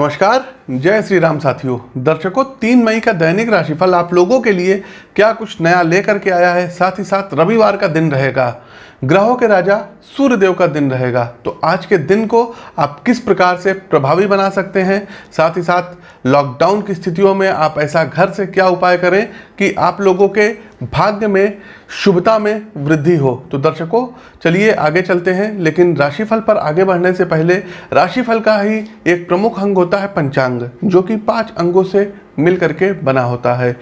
नमस्कार। जय श्री राम साथियों, दर्शकों, तीन मई का दैनिक राशिफल आप लोगों के लिए क्या कुछ नया लेकर के आया है? साथ ही साथ रविवार का दिन रहेगा। ग्रहों के राजा सूर्य देव का दिन रहेगा। तो आज के दिन को आप किस प्रकार से प्रभावी बना सकते हैं? साथ ही साथ लॉकडाउन की स्थितियों में आप ऐसा घर से क्या उपाय करें कि आप लोगों के भाग्य में शुभता में वृद्धि हो? तो दर्शकों, चलिए आगे चलते हैं, लेकिन राशिफल पर आगे बढ़ने से पहले राशिफल का ही एक प्रमुख अंग होता है पंचांग। जो कि पाँच अंगों से मिलकर के बना होता है।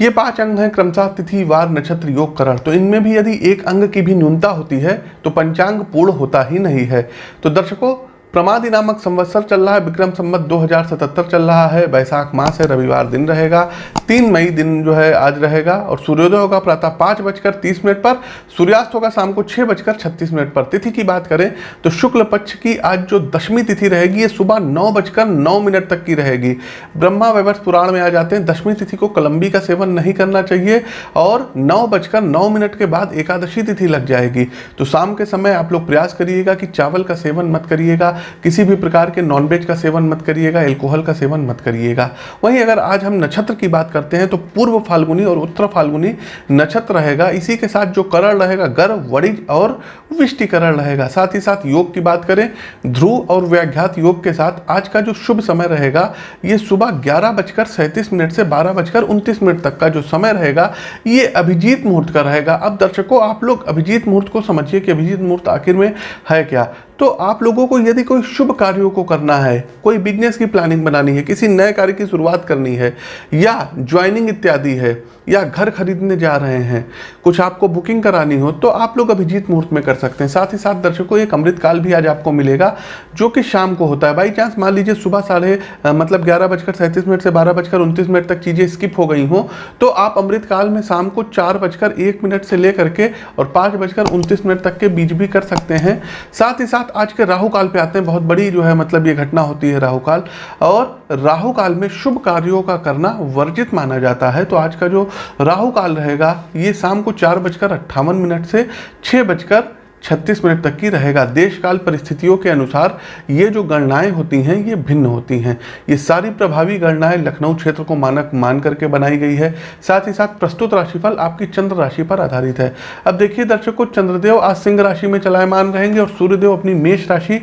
ये पाँच अंग हैं क्रमशः तिथि, वार, नक्षत्र, योग, करण। तो इनमें भी यदि एक अंग की भी न्यूनता होती है तो पंचांग पूर्ण होता ही नहीं है। तो दर्शकों प्रमादी नामक संवत्सर चल रहा है, विक्रम संवत 2077 चल रहा है, वैशाख मास है रविवार दिन रहेगा, तीन मई दिन जो है आज रहेगा, और सूर्योदय होगा प्रातः पाँच बजकर तीस मिनट पर, सूर्यास्त होगा शाम को छः बजकर छत्तीस मिनट पर। तिथि की बात करें तो शुक्ल पक्ष की आज जो दशमी तिथि रहेगी, ये सुबह नौ बजकर नौ मिनट तक की रहेगी। ब्रह्मा वैवर्ष पुराण में आ जाते हैं, दशमी तिथि को कलम्बी का सेवन नहीं करना चाहिए, और नौ बजकर नौ मिनट के बाद एकादशी तिथि लग जाएगी। तो शाम के समय आप लोग प्रयास करिएगा कि चावल का सेवन मत करिएगा किसी भी प्रकार के नॉनवेज का सेवन मत करिएगा एल्कोहल का सेवन मत करिएगा। वहीं अगर आज हम नक्षत्र की बात करते हैं तो पूर्व फाल्गुनी और उत्तर फाल्गुनी नक्षत्र रहेगा। इसी के साथ जो करण रहेगा, गर्भ, वणिज और विष्टिकरण रहेगा। साथ ही साथ योग की बात करें, ध्रुव और व्याघ्यात योग के साथ आज का जो शुभ समय रहेगा, ये सुबह ग्यारह बजकर सैंतीस मिनट से बारह बजकर उनतीस मिनट तक का जो समय रहेगा, ये अभिजीत मुहूर्त का रहेगा। अब दर्शकों, आप लोग अभिजीत मुहूर्त को समझिए कि अभिजीत मुहूर्त आखिर में है क्या? तो आप लोगों को यदि कोई शुभ कार्यों को करना है, कोई बिज़नेस की प्लानिंग बनानी है, किसी नए कार्य की शुरुआत करनी है, या ज्वाइनिंग इत्यादि है, या घर खरीदने जा रहे हैं, कुछ आपको बुकिंग करानी हो तो आप लोग अभिजीत मुहूर्त में कर सकते हैं। साथ ही साथ दर्शकों, एक अमृत काल भी आज आपको मिलेगा, जो कि शाम को होता है। बाई चांस मान लीजिए सुबह साढ़े मतलब ग्यारह बजकर सैंतीस मिनट से बारह बजकर उनतीस मिनट तक चीज़ें स्किप हो गई हों तो आप अमृत काल में शाम को चार बजकर एक मिनट से लेकर के और पाँच बजकर उनतीस मिनट तक के बीच भी कर सकते हैं। साथ ही साथ आज के राहु काल पे आते हैं, बहुत बड़ी जो है मतलब ये घटना होती है राहु काल। और राहु काल में शुभ कार्यों का करना वर्जित माना जाता है। तो आज का जो राहु काल रहेगा, ये शाम को चार बजकर अट्ठावन मिनट से छः बजकर छत्तीस मिनट तक की रहेगा। देशकाल परिस्थितियों के अनुसार ये जो गणनाएँ होती हैं, ये भिन्न होती हैं। ये सारी प्रभावी गणनाएँ लखनऊ क्षेत्र को मानक मान करके बनाई गई है। साथ ही साथ प्रस्तुत राशिफल आपकी चंद्र राशि पर आधारित है। अब देखिए, दर्शकों, चंद्रदेव आज सिंह राशि में चलायमान रहेंगे और सूर्यदेव अपनी मेष राशि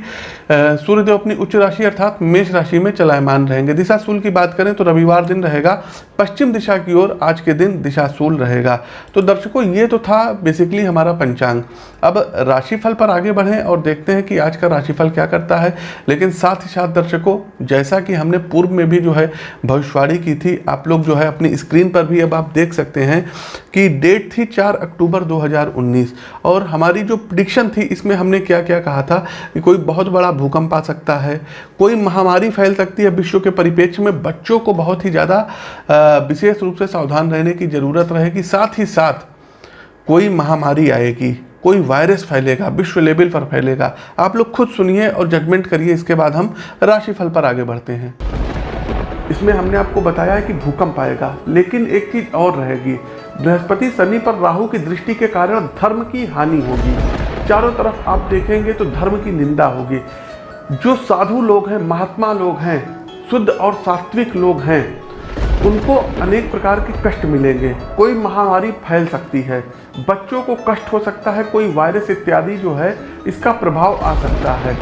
सूर्यदेव अपनी उच्च राशि अर्थात मेष राशि में चलायमान रहेंगे। दिशा सूल की बात करें तो रविवार दिन रहेगा। पश्चिम दिशा की ओर आज के दिन दिशा सूल रहेगा। तो दर्शकों, ये तो था बेसिकली हमारा पंचांग। अब राशिफल पर आगे बढ़ें और देखते हैं कि आज का राशिफल क्या करता है। लेकिन साथ ही साथ दर्शकों, जैसा कि हमने पूर्व में भी जो है भविष्यवाणी की थी, आप लोग जो है अपनी स्क्रीन पर भी अब आप देख सकते हैं कि डेट थी 4 अक्टूबर 2019 और हमारी जो प्रिडिक्शन थी, इसमें हमने क्या क्या कहा था कि कोई बहुत बड़ा भूकंप आ सकता है। कोई महामारी फैल सकती है विश्व के परिप्रेक्ष्य में। बच्चों को बहुत ही ज़्यादा विशेष रूप से सावधान रहने की ज़रूरत रहेगी। साथ ही साथ कोई महामारी आएगी, कोई वायरस फैलेगा, विश्व लेवल पर फैलेगा। आप लोग खुद सुनिए और जजमेंट करिए। इसके बाद हम राशिफल पर आगे बढ़ते हैं। इसमें हमने आपको बताया है कि भूकंप आएगा, लेकिन एक चीज़ और रहेगी। बृहस्पति शनि पर राहु की दृष्टि के कारण धर्म की हानि होगी। चारों तरफ़ आप देखेंगे तो धर्म की निंदा होगी। जो साधु लोग हैं, महात्मा लोग हैं, शुद्ध और सात्विक लोग हैं, उनको अनेक प्रकार के कष्ट मिलेंगे। कोई महामारी फैल सकती है, बच्चों को कष्ट हो सकता है, कोई वायरस इत्यादि जो है, इसका प्रभाव आ सकता है।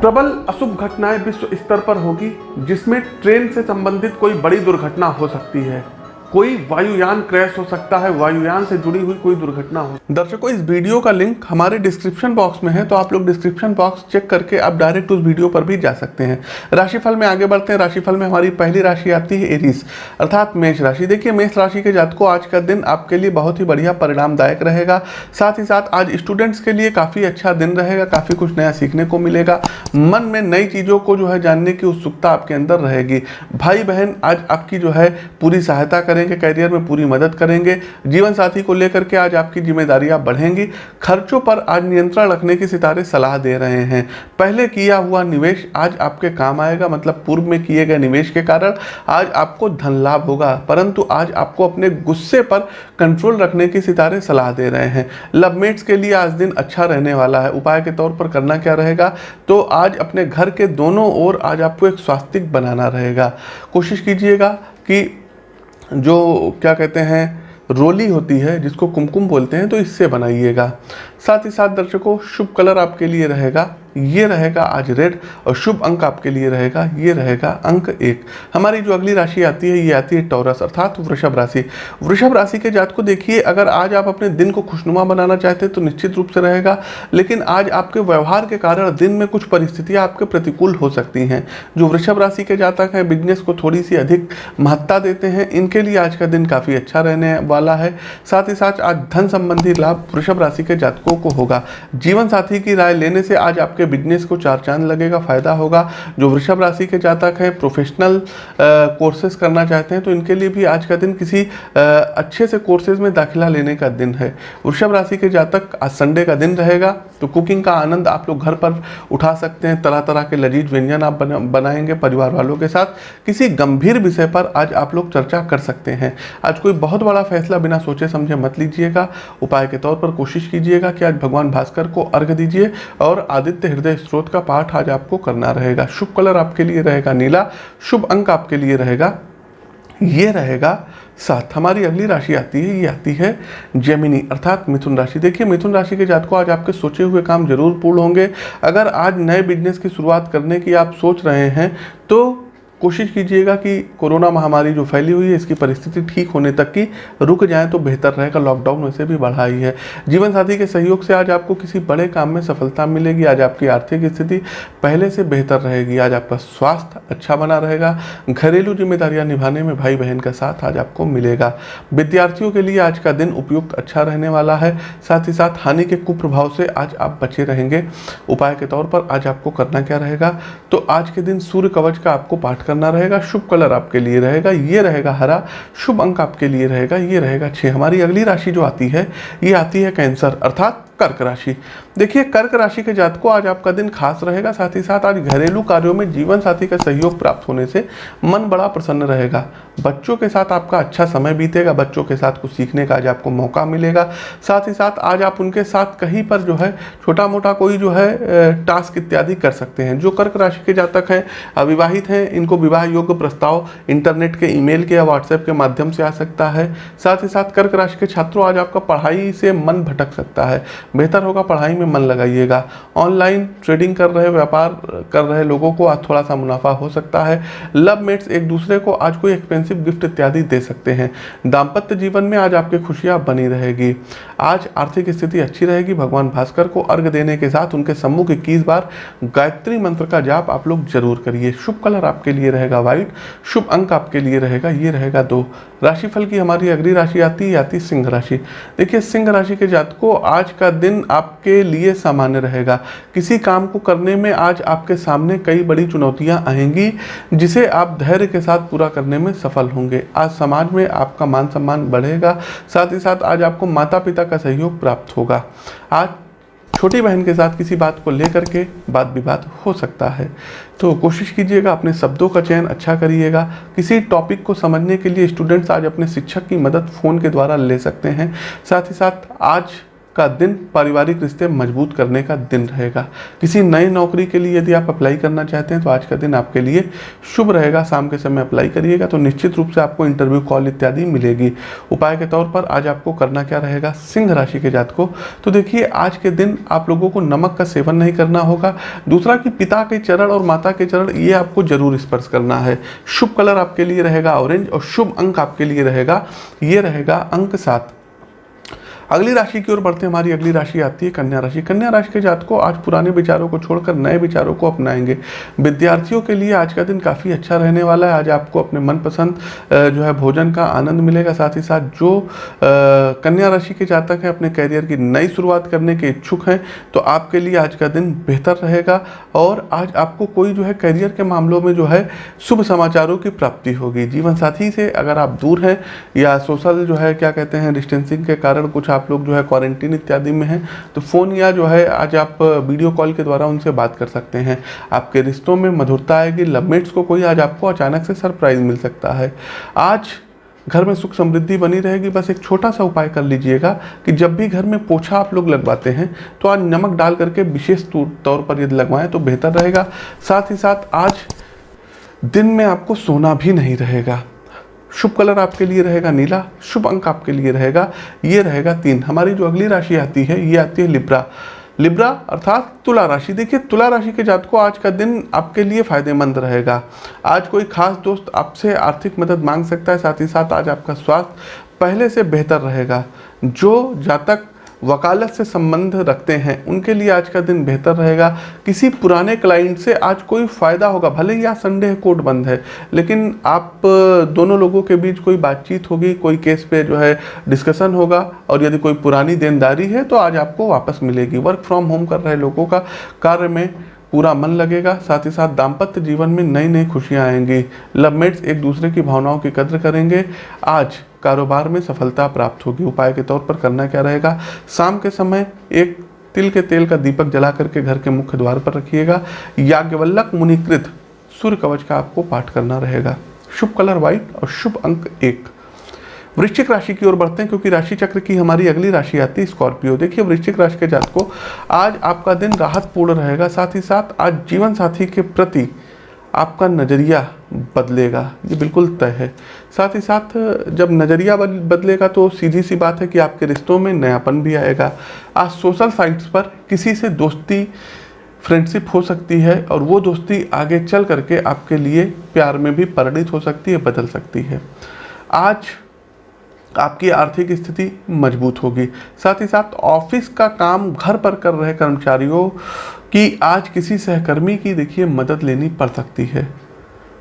प्रबल अशुभ घटनाएँ विश्व स्तर पर होगी, जिसमें ट्रेन से संबंधित कोई बड़ी दुर्घटना हो सकती है। कोई वायुयान क्रैश हो सकता है, वायुयान से जुड़ी हुई कोई दुर्घटना हो। दर्शकों, इस वीडियो का लिंक हमारे डिस्क्रिप्शन बॉक्स में है तो आप लोग डिस्क्रिप्शन बॉक्स चेक करके आप डायरेक्ट उस वीडियो पर भी जा सकते हैं। राशिफल में आगे बढ़ते हैं। राशिफल में हमारी पहली राशि आती है एरिस, अर्थात मेष राशि। देखिए, मेष राशि के जातकों, आज का दिन आपके लिए बहुत ही बढ़िया परिणामदायक रहेगा। साथ ही साथ आज स्टूडेंट्स के लिए काफ़ी अच्छा दिन रहेगा, काफ़ी कुछ नया सीखने को मिलेगा। मन में नई चीज़ों को जो है जानने की उत्सुकता आपके अंदर रहेगी। भाई बहन आज आपकी जो है पूरी सहायता करें करेंगे कैरियर में पूरी मदद करेंगे, जीवन साथी को लेकर के आज आपकी जिम्मेदारियाँ बढ़ेंगी। खर्चों पर आज नियंत्रण रखने की सितारे सलाह दे रहे हैं। पहले किया हुआ निवेश आज आपके काम आएगा मतलब पूर्व में किए गए निवेश के कारण आज आपको धन लाभ होगा, परंतु आज आपको अपने गुस्से पर कंट्रोल रखने की सितारे सलाह दे रहे हैं। लवमेट्स के लिए आज दिन अच्छा रहने वाला है। उपाय के तौर पर करना क्या रहेगा? तो आज अपने घर के दोनों ओर आज आपको एक स्वास्तिक बनाना रहेगा। कोशिश कीजिएगा कि जो, क्या कहते हैं, रोली होती है, जिसको कुमकुम बोलते हैं तो इससे बनाइएगा। साथ ही साथ दर्शकों, शुभ कलर आपके लिए रहेगा। ये रहेगा आज रेड और शुभ अंक आपके लिए रहेगा, ये रहेगा अंक एक। हमारी जो अगली राशि आती है, ये आती है टॉरस, अर्थात वृषभ राशि। वृषभ राशि के जात को देखिए, अगर आज आप अपने दिन को खुशनुमा बनाना चाहते हैं तो निश्चित रूप से रहेगा, लेकिन आज आपके व्यवहार के कारण दिन में कुछ परिस्थितियाँ आपके प्रतिकूल हो सकती हैं। जो वृषभ राशि के जातक हैं, बिज़नेस को थोड़ी सी अधिक महत्ता देते हैं, इनके लिए आज का दिन काफ़ी अच्छा रहने वाला है। साथ ही साथ आज धन संबंधी लाभ वृषभ राशि के जातकों को होगा। जीवन साथी की राय लेने से आज आपके बिज़नेस को चार चाँद लगेगा फ़ायदा होगा। जो वृषभ राशि के जातक हैं प्रोफेशनल कोर्सेज करना चाहते हैं तो इनके लिए भी आज का दिन किसी आ, अच्छे से कोर्सेज में दाखिला लेने का दिन है। वृषभ राशि के जातक आज संडे का दिन रहेगा। तो कुकिंग का आनंद आप लोग घर पर उठा सकते हैं तरह तरह के लजीज व्यंजन आप बना, बनाएँगे परिवार वालों के साथ। किसी गंभीर विषय पर आज आप लोग चर्चा कर सकते हैं। आज कोई बहुत बड़ा फैसला बिना सोचे समझे मत लीजिएगा। उपाय के तौर पर कोशिश कीजिएगा कि आज भगवान भास्कर को अर्घ दीजिए और आदित्य हृदय स्रोत का पाठ आज आपको करना रहेगा। शुभ कलर आपके लिए रहेगा नीला शुभ अंक आपके लिए रहेगा ये रहेगा साथ हमारी अगली राशि आती है, ये आती है जेमिनी अर्थात मिथुन राशि। देखिए, मिथुन राशि के जात को आज आपके सोचे हुए काम ज़रूर पूर्ण होंगे। अगर आज नए बिज़नेस की शुरुआत करने की आप सोच रहे हैं तो कोशिश कीजिएगा कि कोरोना महामारी जो फैली हुई है, इसकी परिस्थिति ठीक होने तक की रुक जाए तो बेहतर रहेगा। लॉकडाउन वैसे भी बढ़ा ही। है जीवन साथी के सहयोग से आज आपको किसी बड़े काम में सफलता मिलेगी। आज आपकी आर्थिक स्थिति पहले से बेहतर रहेगी। आज आपका स्वास्थ्य अच्छा बना रहेगा। घरेलू जिम्मेदारियाँ निभाने में भाई बहन का साथ आज आपको मिलेगा। विद्यार्थियों के लिए आज का दिन उपयुक्त अच्छा रहने वाला है। साथ ही साथ हानि के कुप्रभाव से आज आप बचे रहेंगे। उपाय के तौर पर आज आपको करना क्या रहेगा? तो आज के दिन सूर्य कवच का आपको पाठ करना रहेगा, शुभ कलर आपके लिए रहेगा, ये रहेगा हरा, शुभ अंक आपके लिए रहेगा, ये रहेगा छः हमारी अगली राशि जो आती है, ये आती है कैंसर, अर्थात कर्क राशि। देखिए, कर्क राशि के जात को आज आपका दिन खास रहेगा, साथ ही साथ आज घरेलू कार्यों में जीवन साथी का सहयोग प्राप्त होने से मन बड़ा प्रसन्न रहेगा। बच्चों के साथ आपका अच्छा समय बीतेगा, बच्चों के साथ कुछ सीखने का आज आपको मौका मिलेगा। साथ ही साथ आज आप उनके साथ कहीं पर जो है छोटा मोटा कोई जो है टास्क इत्यादि कर सकते हैं। जो कर्क राशि के जातक हैं, अविवाहित हैं, इनको विवाह योग्य प्रस्ताव इंटरनेट के ईमेल के या व्हाट्सएप के माध्यम से आ सकता है। साथ ही साथ कर्क राशि के छात्रों, आज आपका पढ़ाई से मन भटक सकता है। बेहतर होगा, पढ़ाई में मन लगाइएगा। ऑनलाइन ट्रेडिंग कर रहे, व्यापार कर रहे लोगों को आज थोड़ा सा मुनाफा हो सकता है। लव मेट्स एक दूसरे को आज कोई एक्सपेंसिव गिफ्ट इत्यादि दे सकते हैं। दाम्पत्य जीवन में आज आपकी खुशियाँ बनी रहेगी। आज आर्थिक स्थिति अच्छी रहेगी। भगवान भास्कर को अर्घ देने के साथ उनके सम्मुख इक्कीस बार गायत्री मंत्र का जाप आप लोग ज़रूर करिए। शुभ कलर आपके लिए रहेगा व्हाइट, शुभ अंक आपके लिए रहेगा, ये रहेगा दो। राशिफल की हमारी अगली राशि आती है आती सिंह राशि। देखिए, सिंह राशि के जात को आज का दिन आपके लिए सामान्य रहेगा। किसी काम को करने में आज आपके सामने कई बड़ी चुनौतियाँ आएँगी, जिसे आप धैर्य के साथ पूरा करने में सफल होंगे। आज समाज में आपका मान सम्मान बढ़ेगा, साथ ही साथ आज आपको माता पिता का सहयोग प्राप्त होगा। आज छोटी बहन के साथ किसी बात को लेकर के बात विवाद हो सकता है। तो कोशिश कीजिएगा, अपने शब्दों का चयन अच्छा करिएगा। किसी टॉपिक को समझने के लिए स्टूडेंट्स आज अपने शिक्षक की मदद फ़ोन के द्वारा ले सकते हैं। साथ ही साथ आज का दिन पारिवारिक रिश्ते मज़बूत करने का दिन रहेगा। किसी नई नौकरी के लिए यदि आप अप्लाई करना चाहते हैं तो आज का दिन आपके लिए शुभ रहेगा। शाम के समय अप्लाई करिएगा तो निश्चित रूप से आपको इंटरव्यू कॉल इत्यादि मिलेगी। उपाय के तौर पर आज आपको करना क्या रहेगा? सिंह राशि के जात को तो देखिए, आज के दिन आप लोगों को नमक का सेवन नहीं करना होगा। दूसरा कि पिता के चरण और माता के चरण, ये आपको ज़रूर स्पर्श करना है। शुभ कलर आपके लिए रहेगा ऑरेंज और शुभ अंक आपके लिए रहेगा। ये रहेगा अंक सात। अगली राशि की ओर बढ़ते हमारी अगली राशि आती है कन्या राशि। कन्या राशि के जात को आज पुराने विचारों को छोड़कर नए विचारों को अपनाएँगे। विद्यार्थियों के लिए आज का दिन काफ़ी अच्छा रहने वाला है। आज आपको अपने मनपसंद जो है भोजन का आनंद मिलेगा। साथ ही साथ जो कन्या राशि के जातक हैं, अपने करियर की नई शुरुआत करने के इच्छुक हैं तो आपके लिए आज का दिन बेहतर रहेगा। और आज आपको कोई जो है करियर के मामलों में जो है शुभ समाचारों की प्राप्ति होगी। जीवन साथी से अगर आप दूर हैं या सोशल जो है, क्या कहते हैं, डिस्टेंसिंग के कारण कुछ आप लोग जो है क्वारंटीन इत्यादि में हैं तो फ़ोन या जो है आज आप वीडियो कॉल के द्वारा उनसे बात कर सकते हैं। आपके रिश्तों में मधुरता आएगी लवमेट्स को कोई आज आपको अचानक से सरप्राइज़ मिल सकता है। आज घर में सुख समृद्धि बनी रहेगी, बस एक छोटा सा उपाय कर लीजिएगा कि जब भी घर में पोछा आप लोग लगवाते हैं तो आज नमक डाल करके विशेष तौर पर यदि लगवाएँ तो बेहतर रहेगा। साथ ही साथ आज दिन में आपको सोना भी नहीं रहेगा। शुभ कलर आपके लिए रहेगा नीला, शुभ अंक आपके लिए रहेगा, ये रहेगा तीन। हमारी जो अगली राशि आती है, ये आती है लिब्रा। लिब्रा अर्थात तुला राशि। देखिए, तुला राशि के जात को आज का दिन आपके लिए फ़ायदेमंद रहेगा। आज कोई खास दोस्त आपसे आर्थिक मदद मांग सकता है, साथ ही साथ आज आपका स्वास्थ्य पहले से बेहतर रहेगा। जो जातक वकालत से संबंध रखते हैं। उनके लिए आज का दिन बेहतर रहेगा। किसी पुराने क्लाइंट से आज कोई फ़ायदा होगा, भले ही आज संडे कोर्ट बंद है, लेकिन आप दोनों लोगों के बीच कोई बातचीत होगी, कोई केस पे जो है डिस्कशन होगा, और यदि कोई पुरानी देनदारी है तो आज आपको वापस मिलेगी। वर्क फ्रॉम होम कर रहे लोगों का कार्य में पूरा मन लगेगा, साथ ही साथ दाम्पत्य जीवन में नई नई खुशियाँ आएँगी। लवमेट्स एक दूसरे की भावनाओं की कद्र करेंगे। आज कारोबार में सफलता प्राप्त होगी। उपाय के तौर पर करना क्या रहेगा? शाम के समय एक तिल के तेल का दीपक जला करके घर के मुख्य द्वार पर रखिएगा। याज्ञवल्लक मुनिकृत सूर्य कवच का आपको पाठ करना रहेगा। शुभ कलर व्हाइट और शुभ अंक एक। वृश्चिक राशि की ओर बढ़ते हैं क्योंकि राशि चक्र की हमारी अगली राशि आती है स्कॉर्पियो। देखिए, वृश्चिक राशि के जात को आज आपका दिन राहतपूर्ण रहेगा। साथ ही साथ आज जीवन साथी के प्रति आपका नज़रिया बदलेगा। ये बिल्कुल तय है। साथ ही साथ, जब नज़रिया बदलेगा तो सीधी सी बात है कि आपके रिश्तों में नयापन भी आएगा। आज सोशल साइट्स पर किसी से दोस्ती, फ्रेंडशिप हो सकती है और वो दोस्ती आगे चल करके आपके लिए प्यार में भी परिणित हो सकती है, बदल सकती है। आज आपकी आर्थिक स्थिति मज़बूत होगी। साथ ही साथ, ऑफ़िस का काम घर पर कर रहे कर्मचारियों की आज किसी सहकर्मी की, देखिए, मदद लेनी पड़ सकती है।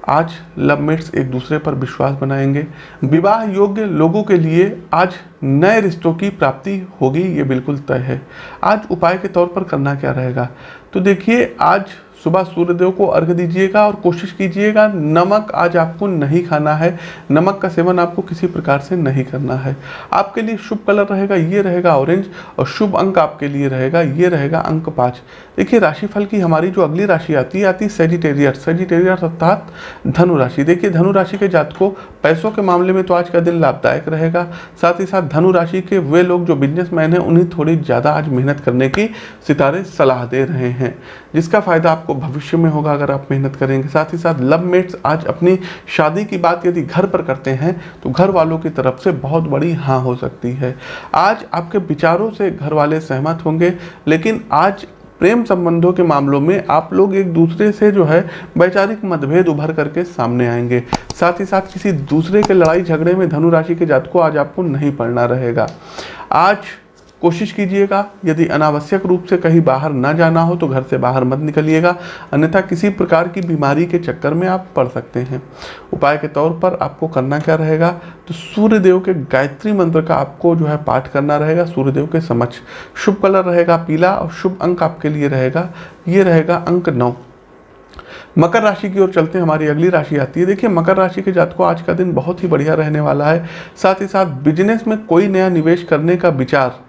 आज लव लवमेट्स एक दूसरे पर विश्वास बनाएँगे। विवाह योग्य लोगों के लिए आज नए रिश्तों की प्राप्ति होगी, ये बिल्कुल तय है। आज उपाय के तौर पर करना क्या रहेगा? तो देखिए, आज सुबह सूर्यदेव को अर्घ दीजिएगा और कोशिश कीजिएगा, नमक आज आपको नहीं खाना है। नमक का सेवन आपको किसी प्रकार से नहीं करना है। आपके लिए शुभ कलर रहेगा, ये रहेगा ऑरेंज और शुभ अंक आपके लिए रहेगा, ये रहेगा अंक पाँच। देखिए, राशिफल की हमारी जो अगली राशि आती है आती है सेजिटेरियर सेजिटेरियर अर्थात धनु राशि। देखिए, धनु राशि के को पैसों के मामले में तो आज का दिन लाभदायक रहेगा। साथ ही साथ धनु राशि के वे लोग जो बिजनेसमैन हैं, उन्हें थोड़ी ज़्यादा आज मेहनत करने की सितारे सलाह दे रहे हैं, जिसका फ़ायदा आपको भविष्य में होगा अगर आप मेहनत करेंगे साथ ही साथ लव मेट्स आज अपनी शादी की बात यदि घर पर करते हैं तो घर वालों की तरफ़ से बहुत बड़ी हाँ हो सकती है। आज आपके विचारों से घर वाले सहमत होंगे, लेकिन आज प्रेम संबंधों के मामलों में आप लोग एक दूसरे से जो है वैचारिक मतभेद उभर करके सामने आएँगे। साथ ही साथ किसी दूसरे के लड़ाई झगड़े में धनु राशि के जात को आज आपको नहीं पड़ना रहेगा। आज कोशिश कीजिएगा, यदि अनावश्यक रूप से कहीं बाहर ना जाना हो तो घर से बाहर मत निकलिएगा, अन्यथा किसी प्रकार की बीमारी के चक्कर में आप पड़ सकते हैं। उपाय के तौर पर आपको करना क्या रहेगा तो सूर्य देव के गायत्री मंत्र का आपको जो है पाठ करना रहेगा सूर्य देव के समक्ष। शुभ कलर रहेगा पीला और शुभ अंक आपके लिए रहेगा, ये रहेगा अंक नौ। मकर राशि की ओर चलते हैं, हमारी अगली राशि आती है। देखिए, मकर राशि के जातकों, आज का दिन बहुत ही बढ़िया रहने वाला है। साथ ही साथ बिज़नेस में कोई नया निवेश करने का विचार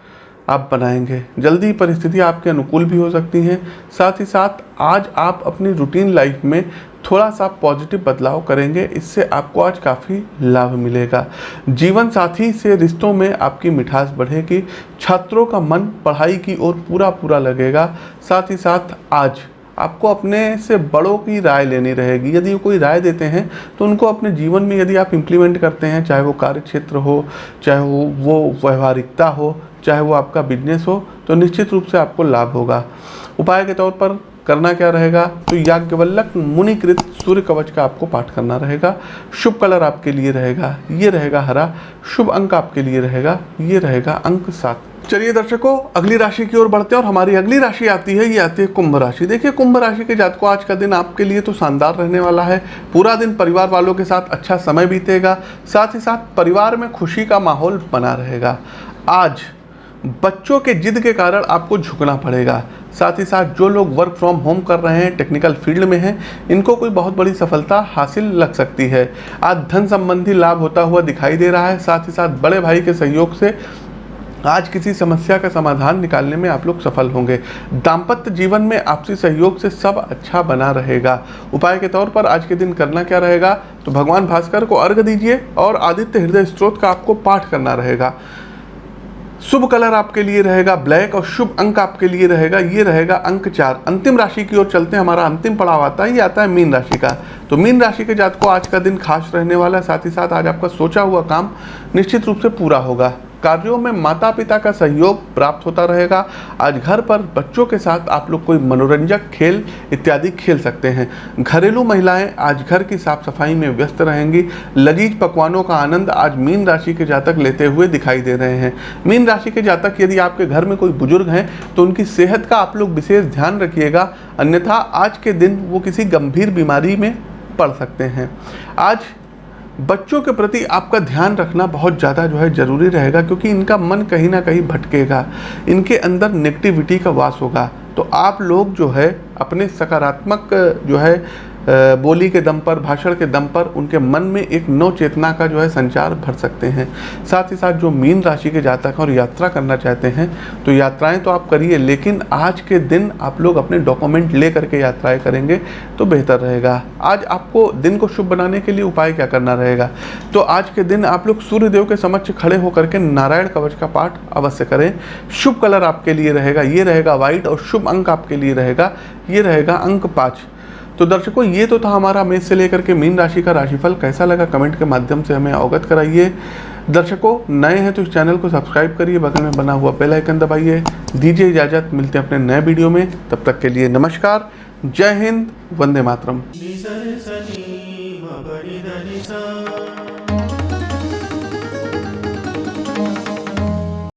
आप बनाएँगे। जल्दी परिस्थिति आपके अनुकूल भी हो सकती हैं। साथ ही साथ, आज आप अपनी रूटीन लाइफ में थोड़ा सा पॉजिटिव बदलाव करेंगे। इससे आपको आज काफ़ी लाभ मिलेगा। जीवन साथी से रिश्तों में आपकी मिठास बढ़ेगी। छात्रों का मन पढ़ाई की ओर पूरा पूरा लगेगा। साथ ही साथ, आज आपको अपने से बड़ों की राय लेनी रहेगी। यदि कोई राय देते हैं तो उनको अपने जीवन में यदि आप इम्प्लीमेंट करते हैं, चाहे वो कार्य क्षेत्र हो, चाहे वो वो व्यवहारिकता हो, चाहे वो आपका बिज़नेस हो तो निश्चित रूप से आपको लाभ होगा। उपाय के तौर पर करना क्या रहेगा? तो याज्ञवल्लक मुनिकृत सूर्य कवच का आपको पाठ करना रहेगा। शुभ कलर आपके लिए रहेगा, ये रहेगा हरा। शुभ अंक आपके लिए रहेगा, ये रहेगा अंक सात। चलिए दर्शकों, अगली राशि की ओर बढ़ते हैं और हमारी अगली राशि आती है, ये आती है कुंभ राशि। देखिए, कुंभ राशि के जातकों, आज का दिन आपके लिए तो शानदार रहने वाला है। पूरा दिन परिवार वालों के साथ अच्छा समय बीतेगा, साथ ही साथ परिवार में खुशी का माहौल बना रहेगा। आज बच्चों के जिद के कारण आपको झुकना पड़ेगा। साथ ही साथ जो लोग वर्क फ्रॉम होम कर रहे हैं टेक्निकल फ़ील्ड में हैं, इनको कोई बहुत बड़ी सफलता हासिल लग सकती है। आज धन संबंधी लाभ होता हुआ दिखाई दे रहा है। साथ ही साथ बड़े भाई के सहयोग से आज किसी समस्या का समाधान निकालने में आप लोग सफल होंगे। दाम्पत्य जीवन में आपसी सहयोग से सब अच्छा बना रहेगा। उपाय के तौर पर आज के दिन करना क्या रहेगा? तो भगवान भास्कर को अर्घ दीजिए और आदित्य हृदय स्त्रोत का आपको पाठ करना रहेगा। शुभ कलर आपके लिए रहेगा, ब्लैक और शुभ अंक आपके लिए रहेगा, ये रहेगा अंक चार। अंतिम राशि की ओर चलते हैं, हमारा अंतिम पड़ाव आता है, ये आता है मीन राशि का। तो मीन राशि के जात को आज का दिन खास रहने वाला है, साथ ही साथ आज आपका सोचा हुआ काम निश्चित रूप से पूरा होगा। कार्यों में माता पिता का सहयोग प्राप्त होता रहेगा। आज घर पर बच्चों के साथ आप लोग कोई मनोरंजक खेल इत्यादि खेल सकते हैं। घरेलू महिलाएँ आज घर की साफ़ सफ़ाई में व्यस्त रहेंगी। लजीज पकवानों का आनंद आज मीन राशि के जातक लेते हुए दिखाई दे रहे हैं। मीन राशि के जातक यदि आपके घर में कोई बुज़ुर्ग हैं तो उनकी सेहत का आप लोग विशेष ध्यान रखिएगा। अन्यथा आज के दिन वो किसी गंभीर बीमारी में पड़ सकते हैं। आज बच्चों के प्रति आपका ध्यान रखना बहुत ज़्यादा जो है ज़रूरी रहेगा, क्योंकि इनका मन कहीं ना कहीं भटकेगा, इनके अंदर नेगेटिविटी का वास होगा। तो आप लोग जो है, अपने सकारात्मक, जो है बोली के दम पर, भाषण के दम पर उनके मन में एक नव चेतना का जो है संचार भर सकते हैं। साथ ही साथ जो मीन राशि के जातक हैं और यात्रा करना चाहते हैं तो यात्राएँ तो आप करिए, लेकिन आज के दिन आप लोग अपने डॉक्यूमेंट ले करके यात्राएँ करेंगे तो बेहतर रहेगा। आज आपको दिन को शुभ बनाने के लिए उपाय क्या करना रहेगा? तो आज के दिन आप लोग सूर्यदेव के समक्ष खड़े होकर के नारायण कवच का पाठ अवश्य करें। शुभ कलर आपके लिए रहेगा, ये रहेगा व्हाइट और शुभ अंक आपके लिए रहेगा, ये रहेगा अंक पाँच। तो दर्शकों, ये तो था हमारा मेष से लेकर के मीन राशि का राशिफल। कैसा लगा कमेंट के माध्यम से हमें अवगत कराइए। दर्शकों, नए हैं तो इस चैनल को सब्सक्राइब करिए, बगल में बना हुआ बेल आइकन दबाइए। दीजिए इजाज़त, मिलते हैं अपने नए वीडियो में। तब तक के लिए नमस्कार। जय हिंद, वंदे मातरम।